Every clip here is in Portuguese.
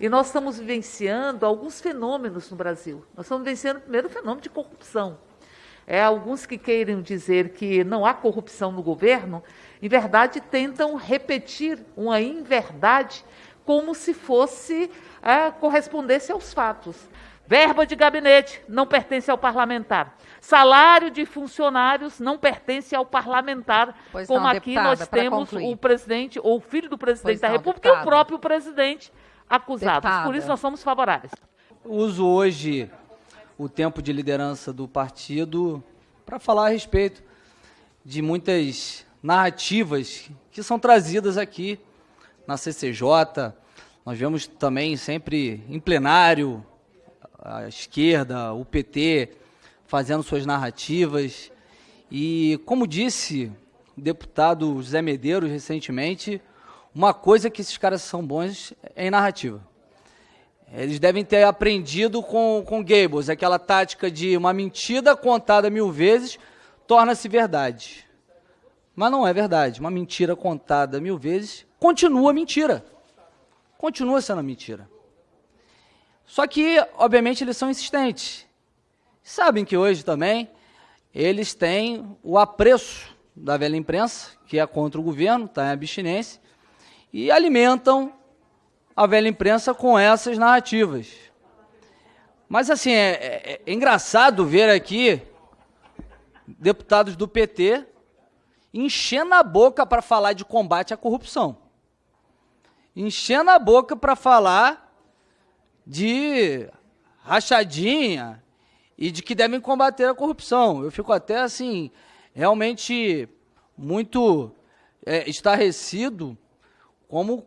E nós estamos vivenciando alguns fenômenos no Brasil. Nós estamos vivenciando primeiro o fenômeno de corrupção. É, alguns que queiram dizer que não há corrupção no governo, em verdade tentam repetir uma inverdade como se fosse é, correspondesse aos fatos. Verba de gabinete não pertence ao parlamentar. Salário de funcionários não pertence ao parlamentar, pois como não, aqui deputada, nós temos concluir. o presidente ou o filho do presidente pois da não, República deputada. e o próprio presidente acusados. Deputada. Por isso nós somos favoráveis. Uso hoje o tempo de liderança do partido para falar a respeito de muitas narrativas que são trazidas aqui na CCJ. Nós vemos também sempre em plenário a esquerda, o PT fazendo suas narrativas. E como disse o deputado José Medeiros recentemente, uma coisa que esses caras são bons é em narrativa. Eles devem ter aprendido com, com Gables, aquela tática de uma mentira contada mil vezes torna-se verdade. Mas não é verdade. Uma mentira contada mil vezes continua mentira. Continua sendo mentira. Só que, obviamente, eles são insistentes. Sabem que hoje também eles têm o apreço da velha imprensa, que é contra o governo, está em abstinência, e alimentam a velha imprensa com essas narrativas. Mas, assim, é, é, é engraçado ver aqui deputados do PT enchendo a boca para falar de combate à corrupção. Enchendo a boca para falar de rachadinha e de que devem combater a corrupção. Eu fico até assim, realmente muito é, estarrecido como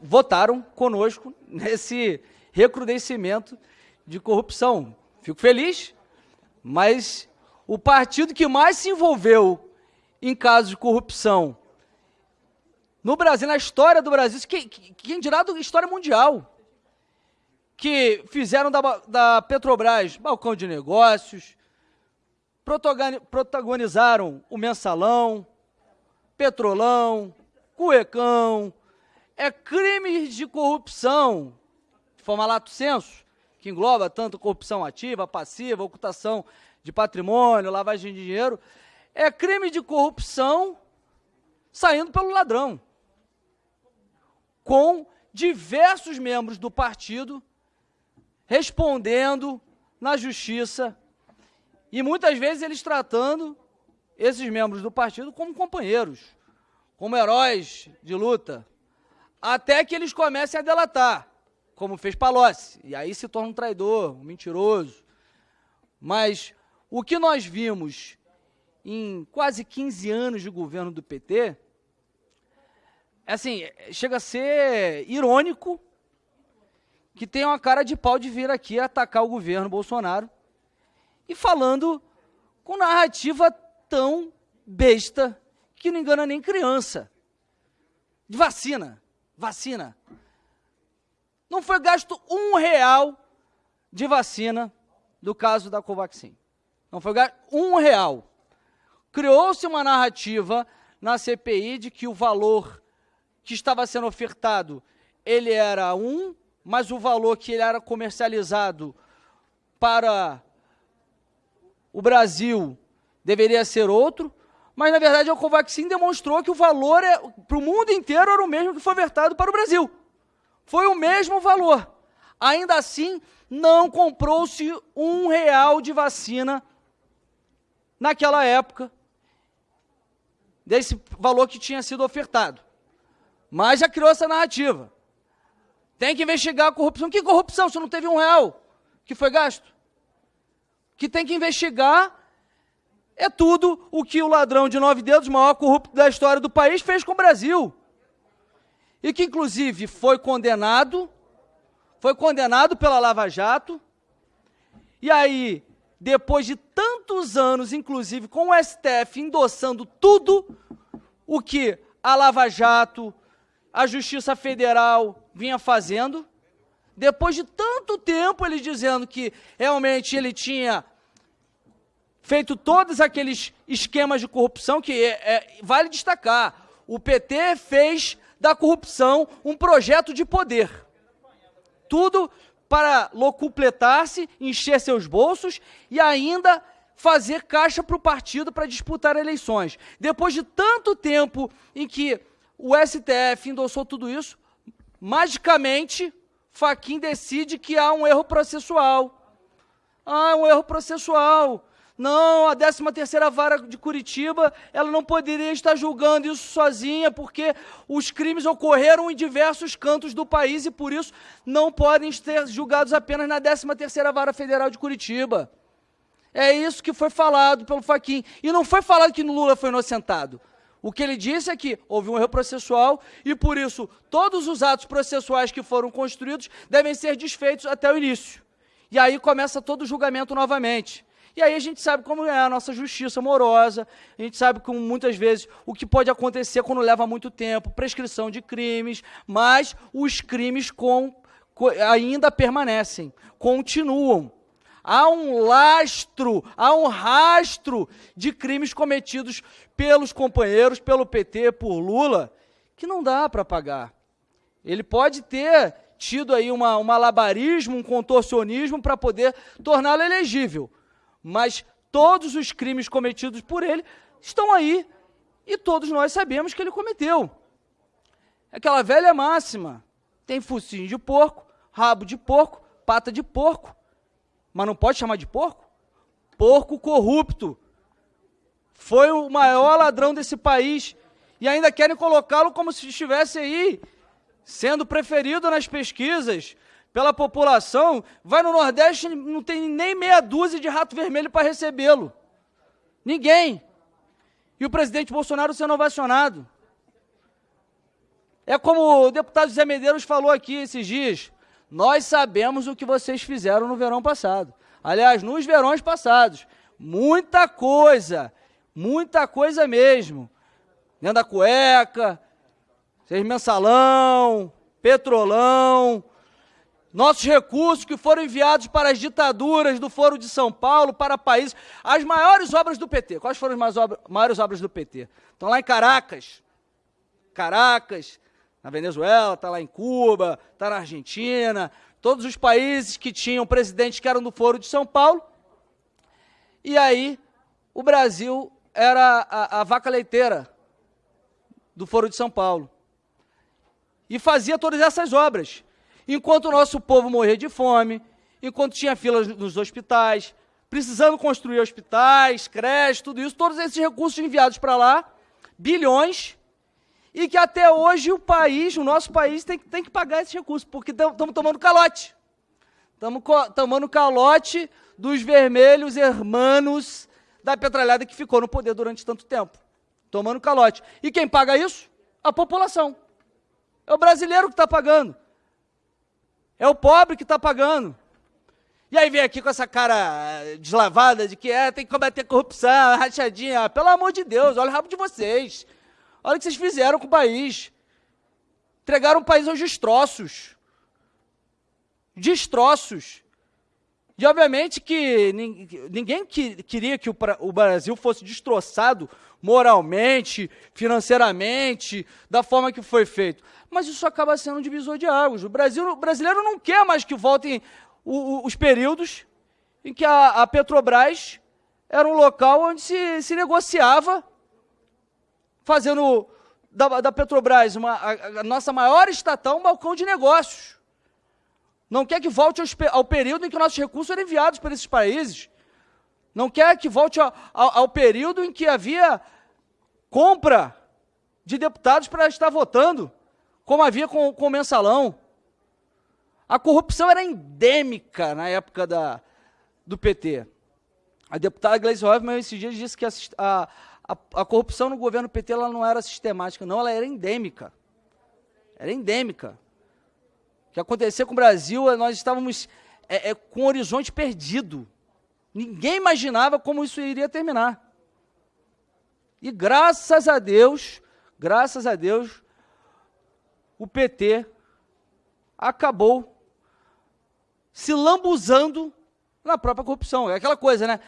votaram conosco nesse recrudescimento de corrupção. Fico feliz, mas o partido que mais se envolveu em casos de corrupção no Brasil, na história do Brasil, quem, quem dirá da história mundial, que fizeram da, da Petrobras balcão de negócios, protagonizaram o mensalão, petrolão, cuecão, é crimes de corrupção, de forma lato senso, que engloba tanto corrupção ativa, passiva, ocultação de patrimônio, lavagem de dinheiro, é crime de corrupção saindo pelo ladrão, com diversos membros do partido respondendo na justiça e muitas vezes eles tratando esses membros do partido como companheiros, como heróis de luta, até que eles comecem a delatar, como fez Palocci, e aí se torna um traidor, um mentiroso. Mas o que nós vimos em quase 15 anos de governo do PT, assim, chega a ser irônico que tem uma cara de pau de vir aqui atacar o governo Bolsonaro e falando com narrativa tão besta que não engana nem criança. De vacina vacina. Não foi gasto um real de vacina do caso da Covaxin. Não foi gasto um real. Criou-se uma narrativa na CPI de que o valor que estava sendo ofertado, ele era um, mas o valor que ele era comercializado para o Brasil deveria ser outro, mas, na verdade, a Covaxin demonstrou que o valor é, para o mundo inteiro era o mesmo que foi vertado para o Brasil. Foi o mesmo valor. Ainda assim, não comprou-se um real de vacina naquela época, desse valor que tinha sido ofertado. Mas já criou essa narrativa. Tem que investigar a corrupção. Que corrupção se não teve um real que foi gasto? Que tem que investigar é tudo o que o ladrão de nove dedos, maior corrupto da história do país, fez com o Brasil. E que, inclusive, foi condenado, foi condenado pela Lava Jato. E aí, depois de tantos anos, inclusive com o STF endossando tudo o que a Lava Jato, a Justiça Federal vinha fazendo, depois de tanto tempo ele dizendo que realmente ele tinha feito todos aqueles esquemas de corrupção que é, é, vale destacar. O PT fez da corrupção um projeto de poder. tudo para locupletar-se, encher seus bolsos e ainda fazer caixa para o partido para disputar eleições. Depois de tanto tempo em que o STF endossou tudo isso, magicamente, Faquin decide que há um erro processual. Ah, um erro processual. Não, a 13ª Vara de Curitiba, ela não poderia estar julgando isso sozinha, porque os crimes ocorreram em diversos cantos do país e, por isso, não podem ser julgados apenas na 13ª Vara Federal de Curitiba. É isso que foi falado pelo Faquim. E não foi falado que Lula foi inocentado. O que ele disse é que houve um erro processual e, por isso, todos os atos processuais que foram construídos devem ser desfeitos até o início. E aí começa todo o julgamento novamente. E aí a gente sabe como é a nossa justiça amorosa, a gente sabe como muitas vezes o que pode acontecer quando leva muito tempo, prescrição de crimes, mas os crimes com, com, ainda permanecem, continuam. Há um lastro, há um rastro de crimes cometidos pelos companheiros, pelo PT, por Lula, que não dá para pagar. Ele pode ter tido aí uma, um malabarismo, um contorcionismo para poder torná-lo elegível mas todos os crimes cometidos por ele estão aí e todos nós sabemos que ele cometeu. Aquela velha máxima: tem focinho de porco, rabo de porco, pata de porco, mas não pode chamar de porco? Porco corrupto. Foi o maior ladrão desse país e ainda querem colocá-lo como se estivesse aí sendo preferido nas pesquisas, pela população, vai no Nordeste não tem nem meia dúzia de rato vermelho para recebê-lo. Ninguém. E o presidente Bolsonaro sendo ovacionado. É como o deputado Zé Medeiros falou aqui esses dias. Nós sabemos o que vocês fizeram no verão passado. Aliás, nos verões passados. Muita coisa. Muita coisa mesmo. Dentro da cueca, seis mensalão, petrolão, nossos recursos que foram enviados para as ditaduras do Foro de São Paulo, para países, as maiores obras do PT. Quais foram as maiores obras do PT? Estão lá em Caracas, Caracas, na Venezuela, está lá em Cuba, está na Argentina, todos os países que tinham presidentes que eram do Foro de São Paulo. E aí, o Brasil era a, a vaca leiteira do Foro de São Paulo. E fazia todas essas obras. Enquanto o nosso povo morria de fome, enquanto tinha filas nos hospitais, precisando construir hospitais, creches, tudo isso, todos esses recursos enviados para lá, bilhões, e que até hoje o país, o nosso país, tem, tem que pagar esses recursos, porque estamos tomando calote. Estamos tomando calote dos vermelhos hermanos da petralhada que ficou no poder durante tanto tempo. Tomando calote. E quem paga isso? A população. É o brasileiro que está pagando. É o pobre que está pagando. E aí vem aqui com essa cara deslavada de que é, tem que combater corrupção, rachadinha. Pelo amor de Deus, olha o rabo de vocês. Olha o que vocês fizeram com o país. Entregaram o país aos destroços. Destroços. E obviamente que ninguém queria que o Brasil fosse destroçado moralmente, financeiramente, da forma que foi feito. Mas isso acaba sendo um divisor de águas. O, Brasil, o brasileiro não quer mais que voltem os períodos em que a, a, Petrobras era um local onde se, se negociava, fazendo da, da Petrobras uma, a, a, nossa maior estatal um balcão de negócios. Não quer que volte ao, ao período em que nossos recursos eram enviados para esses países. Não quer que volte ao, ao, ao período em que havia compra de deputados para estar votando, como havia com, com o mensalão. A corrupção era endêmica na época da, do PT. A deputada Gleisi Hoffmann, esses dias, disse que a, a, a, corrupção no governo PT ela não era sistemática, não, ela era endêmica. Era endêmica. O que acontecia com o Brasil, nós estávamos é, é, com o horizonte perdido. Ninguém imaginava como isso iria terminar. E graças a Deus, graças a Deus, o PT acabou se lambuzando na própria corrupção. É aquela coisa, né?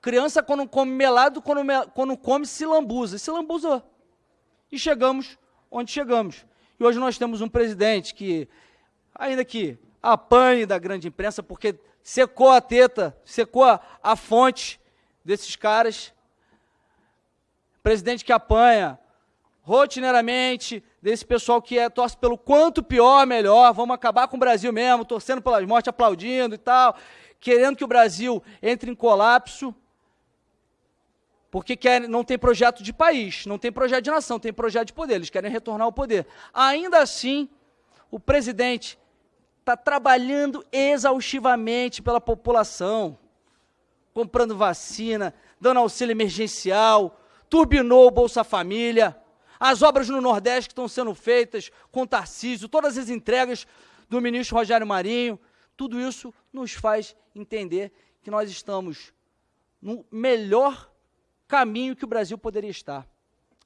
Criança, quando come melado, quando, quando come, se lambuza. Se lambuzou. E chegamos onde chegamos. E hoje nós temos um presidente que, ainda que apanhe da grande imprensa, porque secou a teta, secou a, a fonte desses caras. Presidente que apanha rotineiramente desse pessoal que é, torce pelo quanto pior, melhor, vamos acabar com o Brasil mesmo, torcendo pelas mortes, aplaudindo e tal, querendo que o Brasil entre em colapso, porque quer, não tem projeto de país, não tem projeto de nação, tem projeto de poder, eles querem retornar ao poder. Ainda assim, o presidente está trabalhando exaustivamente pela população, comprando vacina, dando auxílio emergencial, turbinou o Bolsa Família, as obras no Nordeste que estão sendo feitas com Tarcísio, todas as entregas do ministro Rogério Marinho, tudo isso nos faz entender que nós estamos no melhor caminho que o Brasil poderia estar,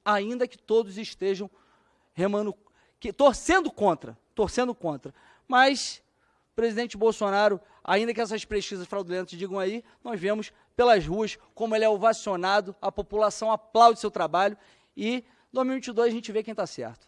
ainda que todos estejam remando, que, torcendo contra, torcendo contra. Mas, presidente Bolsonaro, ainda que essas pesquisas fraudulentas digam aí, nós vemos pelas ruas como ele é ovacionado, a população aplaude seu trabalho e 2022 a gente vê quem está certo.